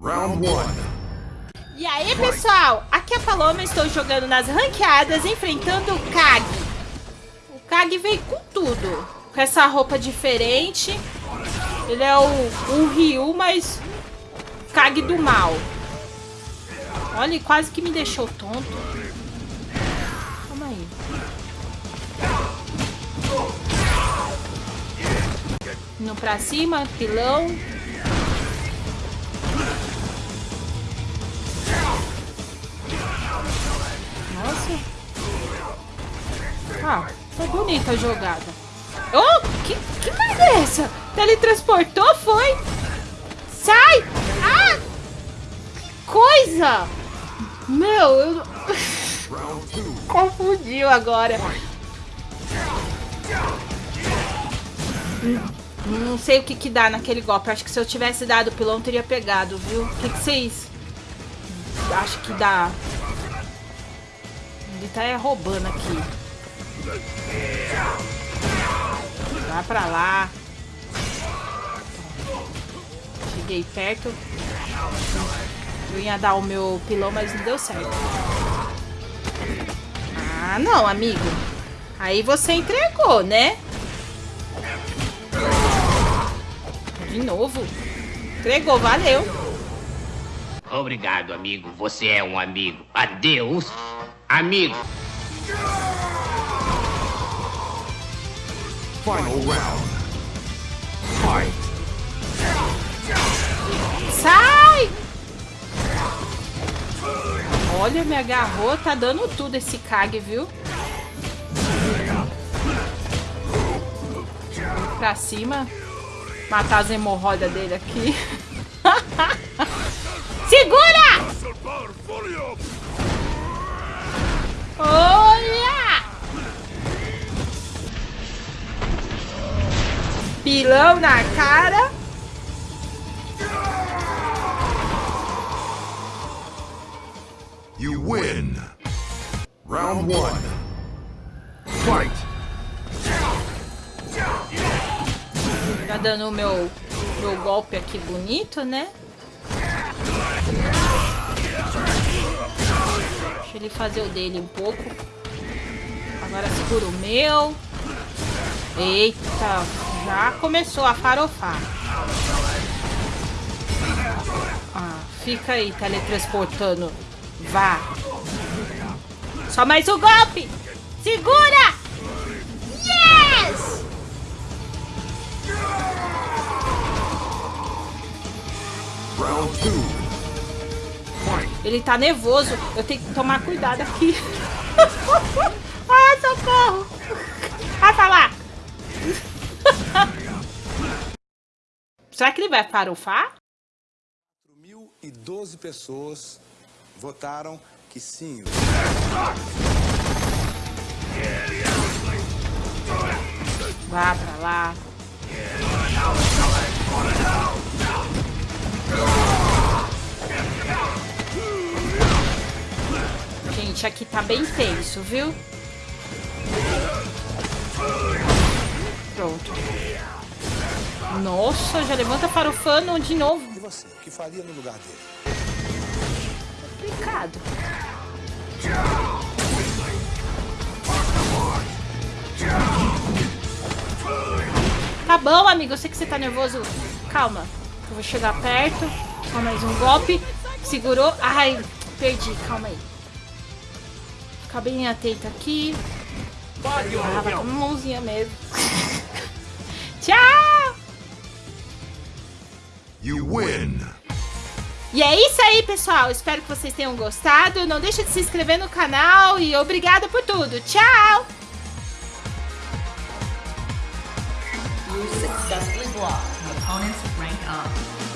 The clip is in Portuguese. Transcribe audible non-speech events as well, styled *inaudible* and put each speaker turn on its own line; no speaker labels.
Round 1.
E aí, pessoal? Aqui é a Paloma, estou jogando nas ranqueadas, enfrentando o Kag. O Kag veio com tudo. Com essa roupa diferente. Ele é o, o Ryu, mas Kag do mal. Olha, quase que me deixou tonto. Calma aí. Indo pra cima, pilão. Nossa. Ah, foi bonita a jogada. Oh, que, que merda é essa? Teletransportou, foi? Sai! Ah! Coisa! Meu, eu... *laughs* Confundiu agora. Não sei o que que dá naquele golpe. Acho que se eu tivesse dado o pilão, teria pegado, viu? O que que vocês... Acho que dá... Ele tá é, roubando aqui. Vai pra lá. Cheguei perto. Eu ia dar o meu pilão, mas não deu certo. Ah, não, amigo. Aí você entregou, né? De novo. Entregou, valeu.
Obrigado, amigo. Você é um amigo. Adeus, amigo.
Final round. Fight.
Sai! Olha, me agarrou. Tá dando tudo esse Kag, viu? Pra cima. Matar as hemorroidas dele aqui. *laughs* Segura! Pilão na cara.
You win. Round 1. Fight.
Tá dando o meu, meu golpe aqui bonito, né? Deixa ele fazer o dele um pouco. Agora segura o meu. Eita, já começou a farofar. Ah, fica aí teletransportando. Vá. Só mais um golpe. Segura! Yes!
Round 2. Fight.
Ele tá nervoso. Eu tenho que tomar cuidado aqui. *laughs* ah, socorro! Vai pra lá! *laughs* Será que ele vai farofar?
1.012 pessoas votaram que sim.
Vá pra lá. Gente, aqui tá bem tenso, viu? Nossa, já levanta farofando de novo.
E você, o que faria no lugar dele?
Complicado. Tá bom, amigo. Eu sei que você tá nervoso. Calma. Eu vou chegar perto. Só mais um golpe. Segurou. Ai, perdi. Calma aí. Ficar bem atento aqui. Ah, vai com mãozinha mesmo. *laughs*
You win.
E é isso aí, pessoal. Espero que vocês tenham gostado. Não deixe de se inscrever no canal e obrigada por tudo. Tchau!
You successfully blocked the opponent's rank up.